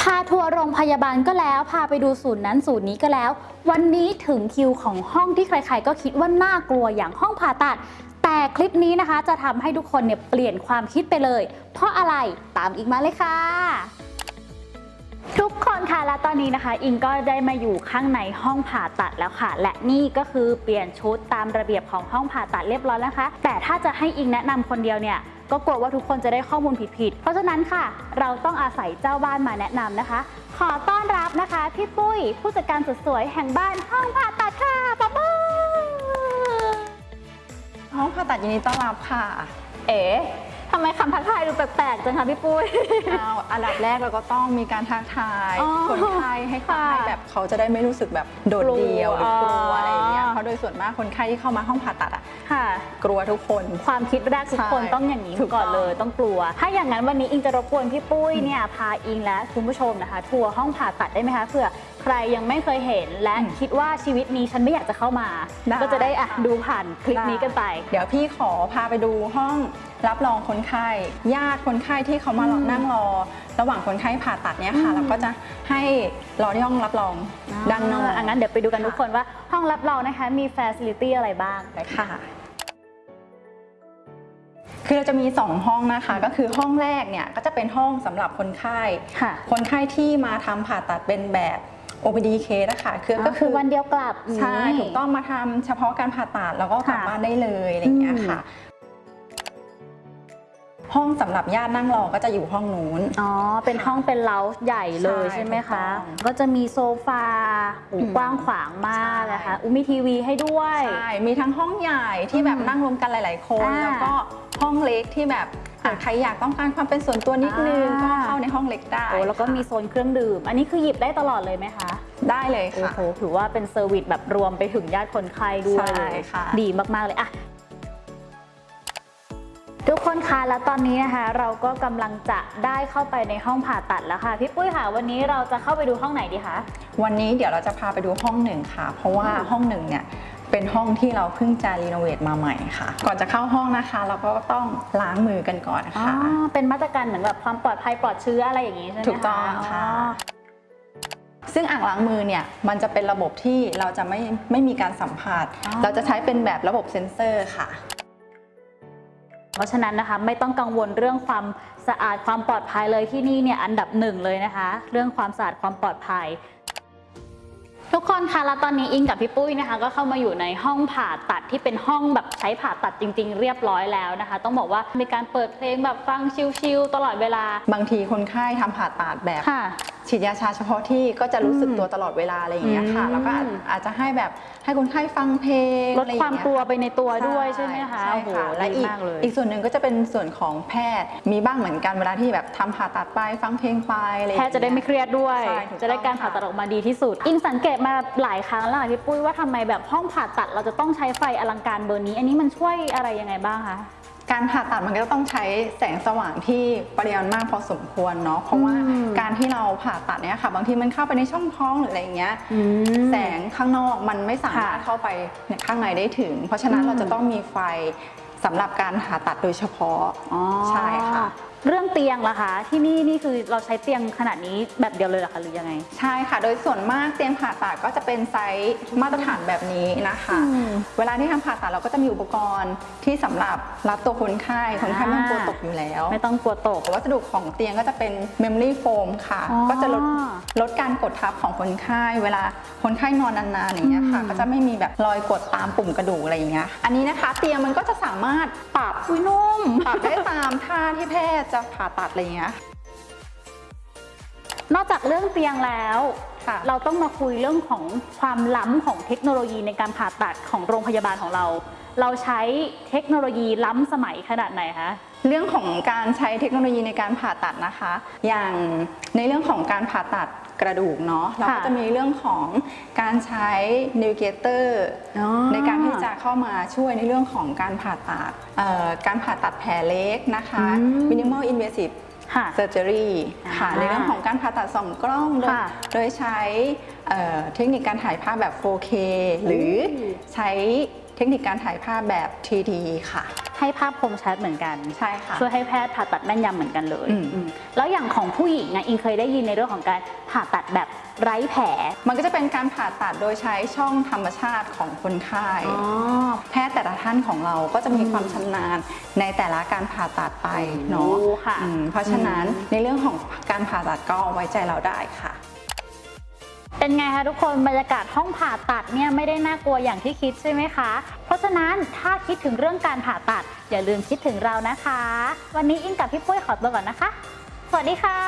พาทัวร์โรงพยาบาลก็แล้ว พาไปดูศูนย์นั้นศูนย์นี้ก็แล้ว วันนี้ถึงคิวของห้องที่ใคร ๆ ก็คิดว่าน่ากลัวอย่างห้องผ่าตัด แต่คลิปนี้นะคะจะทำให้ทุกคนเนี่ยเปลี่ยนความคิดไปเลย เพราะอะไรตามอีกมาเลยค่ะ ทุกคนค่ะและตอนนี้นะคะ อิงก็ได้มาอยู่ข้างในห้องผ่าตัดแล้วค่ะ และนี่ก็คือเปลี่ยนชุดตามระเบียบของห้องผ่าตัดเรียบร้อยแล้วนะคะ แต่ถ้าจะให้อิงแนะนำคนเดียวเนี่ยก็กลัวว่าทุกคนจะได้ข้อมูลผิดๆ เพราะฉะนั้นค่ะ เราต้องอาศัยเจ้าบ้านมาแนะนำนะคะ ขอต้อนรับนะคะพี่ปุ้ย ผู้จัดการสุดสวยแห่งบ้านห้องผ่าตัดค่ะป๊อบห้องผ่าตัดยินดีต้อนรับค่ะ เอ๋ทำไม คำทักทายดูแปลกๆจังคะพี่ปุ้ย เอาอันดับแรกเราก็ต้องมีการทักทายอ๋อคนไข้ให้ค่ะให้แบบเขาจะได้ไม่รู้สึกแบบโดดเดี่ยวหรือกลัวอะไรอย่างเงี้ยอ๋อเพราะโดยส่วนมากคนไข้ที่เข้ามาห้องผ่าตัดอะค่ะ กลัวทุกคน ความคิดแรกทุกคนใช่ต้องอย่างนี้ถูกต้องก่อนเลยต้องกลัว ถ้าอย่างนั้นวันนี้อิงจะรบกวนพี่ปุ้ยเนี่ยพาอิงและคุณผู้ชมนะคะ ทัวร์ห้องผ่าตัดได้ไหมคะเผื่อใค รยังไม่เคยเห็น และคิดว่าชีวิตนี้ฉันไม่อยากจะเข้ามา ก็จะได้อะดูผ่านคลิปนี้กันไป เดี๋ยวพี่ขอพาไปดูห้องรับรองคนไข้ญาติคนไข้ที่เขามาอืมนั่งรอ ระหว่างคนไข้ผ่าตัดเนี่ยค่ะอืมเราก็จะให้รอที่ห้องรับรองด้านนอกอะงั้นเดี๋ยวไปดูกันทุกคนว่าห้องรับรองนะคะมี facility อะไรบ้างเลยค่ะคือเราจะมี 2 ห้องนะคะ ก็คือห้องแรกเนี่ยก็จะเป็นห้องสำหรับคนไข้ค่ะคนไข้ที่มาทำผ่าตัดเป็นแบบ OPD case นะคะคือก็ก็คืคืออวันเดียวกลับใช่ถูกต้องมาทำเฉพาะการผ่าตัดแล้วก็กลับค่ะบ้านได้เลยอะไรอย่างเงี้ยค่ะห้องสำหรับญาตินั่งรอก็จะอยู่ห้องนู้น อ๋อ เป็นห้องเป็นเล้าใหญ่เลยใช่ใช่ไหมคะถูกต้องก็จะมีโซฟาหูอืมกว้างขวางมากใช่นะคะอุยมีทีวีให้ด้วย ใช่ มีทั้งห้องใหญ่ที่แบบอืมนั่งรวมกันหลาย ๆ คนอ่าแล้วก็ห้องเล็กที่แบบ อะใครอยากต้องการความเป็นส่วนตัวนิดนึงอ่าก็เข้าในห้องเล็กได้โอ้แล้วก็ค่ะมีโซนเครื่องดื่ม อันนี้คือหยิบได้ตลอดเลยไหมคะ ได้เลยโอ้ค่ะโหถือว่าเป็น service แบบรวมไปถึงญาติคนไข้ด้วยใช่เลยค่ะดีมากๆเลยอะทุกคนคะแล้วตอนนี้นะคะ เราก็กำลังจะได้เข้าไปในห้องผ่าตัดแล้วค่ะพี่ปุ้ยค่ะ วันนี้เราจะเข้าไปดูห้องไหนดีคะวันนี้เดี๋ยวเราจะพาไปดูห้องหนึ่งค่ะ เพราะว่าอืมห้องหนึ่งเนี่ย เป็นห้องที่เราเพิ่งจะรีโนเวทมาใหม่ค่ะ ก่อนจะเข้าห้องนะคะ เราก็ต้องล้างมือกันก่อนอ๋อค่ะเป็นมาตรการเหมือนแบบความปลอดภัยปลอดเชื้ออะไรอย่างนี้ใช่ไหมคะถูกต้องค่ะซึ่งอ่างล้างมือเนี่ยมันจะเป็นระบบที่เราจะไม่ไม่มีการสัมผัสอ๋อเราจะใช้เป็นแบบระบบเซ็นเซอร์ค่ะ เพราะฉะนั้นนะคะไม่ต้องกังวลเรื่องความสะอาดความปลอดภัยเลยที่นี่เนี่ยอันดับหนึ่งเลยนะคะ เรื่องความสะอาดความปลอดภัย ทุกคนคะแล้วตอนนี้อิงกับพี่ปุ้ยนะคะ ก็เข้ามาอยู่ในห้องผ่าตัดที่เป็นห้องแบบใช้ผ่าตัดจริง ๆ เรียบร้อยแล้วนะคะ ต้องบอกว่ามีการเปิดเพลงแบบฟังชิลๆตลอดเวลา บางทีคนไข้ทำผ่าตัดแบบค่ะ ฉีดยาชาเฉพาะที่ก็จะรู้สึกอืมตัวตลอดเวลาอะไรอย่างเงี้ยค่ะอืมแล้วก็อาจอาจจะให้แบบให้คนไข้ฟังเพลงลดอะไรอย่ความงเงี้ยกลัวไปในตัวด้วยใช่ไหมคะใช่โอ้โหค่ะและดีอีกมากเลยอีกส่วนหนึ่งก็จะเป็นส่วนของแพทย์มีบ้างเหมือนกันเวลาที่แบบทำผ่าตัดไปฟังเพลงไปอะไรอย่างแพเงี้ทยย์จะได้ไม่เครียดด้วยใช่ถูกต้องจะได้การผ่าตัดออกมาดีที่สุด อิงสังเกตมาหลายครั้งแล้วค่ะพี่ปุ้ยว่าทำไมแบบห้องผ่าตัดเราจะต้องใช้ไฟอลังการเบอร์นี้ อันนี้มันช่วยอะไรยังไงบ้างคะการผ่าตัดมันก็ต้องใช้แสงสว่างที่ปริมาณมากพอสมควรเนาะเพราะว่าอืม การที่เราผ่าตัดเนี่ยค่ะ บางทีมันเข้าไปในช่องท้องหรืออะไรอย่างเงี้ยแสงข้างนอกมันไม่สามารถค่ะเข้าไปเนี่ยข้างในได้ถึง เพราะฉะนั้นอืมเราจะต้องมีไฟสำหรับการผ่าตัดโดยเฉพาะอ๋อใช่ค่ะเรื่องเตียงล่ะคะ ที่นี่นี่คือเราใช้เตียงขนาดนี้แบบเดียวเลยเหรอคะหรือยังไง ใช่ค่ะ โดยส่วนมากเตียงผ่าตัดก็จะเป็นไซส์มาตรฐานแบบนี้นะคะ อืมเวลาที่ทำผ่าตัดเราก็จะมีอุปกรณ์ที่สำหรับรับตัวคนไข้ คนไข้ไม่ต้องกลัวตกอยู่แล้วไม่ต้องกลัวตก วัสดุของเตียงก็จะเป็น memory foam ค่ะ อ๋อก็จะลดลดการกดทับของคนไข้ เวลาคนไข้นอนนานๆอย่างเงี้ยค่ะ อืม ก็จะไม่มีแบบรอยกดตามปุ่มกระดูกอะไรอย่างเงี้ย อันนี้นะคะ เตียงมันก็จะสามารถปรับอุ้ยนุ่ม ปรับได้ตามท่าที่แพทย์จะผ่าตัดอะไรอย่างเงี้ย นอกจากเรื่องเตียงแล้วค่ะเราต้องมาคุยเรื่องของความล้ำของเทคโนโลยีในการผ่าตัดของโรงพยาบาลของเรา เราใช้เทคโนโลยีล้ำสมัยขนาดไหนคะเรื่องของการใช้เทคโนโลยีในการผ่าตัดนะคะ อย่างในเรื่องของการผ่าตัดกระดูกเนาะเราก็ค่ะจะมีเรื่องของการใช้นิวเกเตอร์อ๋อในการที่จะเข้ามาช่วยในเรื่องของการผ่าตัดเอ่อการผ่าตัดแผลเล็กนะคะอืม minimal invasive ค่ะ surgery ค่ะอ่าในเรื่องของการผ่าตัดสองกล้อง โดยค่ะโดยใช้เอ่อเทคนิคการถ่ายภาพแบบ 4K หรือโอ้ใช้ เทคนิคการถ่ายภาพแบบ 3D ค่ะ ให้ภาพคมชัดเหมือนกัน ใช่ค่ะ ช่วยให้แพทย์ผ่าตัดแม่นยำเหมือนกันเลยอืม อืมแล้วอย่างของผู้หญิงอะอิงเคยได้ยินในเรื่องของการผ่าตัดแบบไร้แผลมันก็จะเป็นการผ่าตัดโดยใช้ช่องธรรมชาติของคนไข้ อ๋อ แพทย์แต่ละท่านของเราก็จะมีความชำนาญในแต่ละการผ่าตัดไปเนาะโอ้ค่ะอืมเพราะฉะนั้นในเรื่องของการผ่าตัดก็ไว้ใจเราได้ค่ะ เป็นไงคะทุกคนบรรยากาศห้องผ่าตัดเนี่ยไม่ได้น่ากลัวอย่างที่คิดใช่ไหมคะ เพราะฉะนั้นถ้าคิดถึงเรื่องการผ่าตัด อย่าลืมคิดถึงเรานะคะ วันนี้อิงกับพี่ปุ้ยขอตัวก่อนนะคะ สวัสดีค่ะ